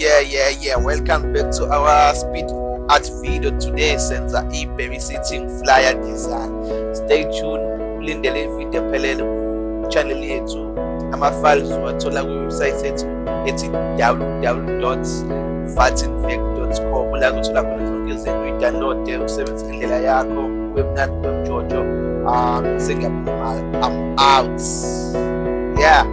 Yeah, yeah, yeah. Welcome back to our speed art video today. Senza i-babysitting flyer design. Stay tuned. Ulindele video phelele ku-channel yethu. Ama-files uwathola kwiwebsite yethu ethi www.fatinvec.com la kuthola khona zonke izinto uyi-download usebenzise ngendlela yakho webnandi wemjojo um ah, sengiyaphuma i'm out yeah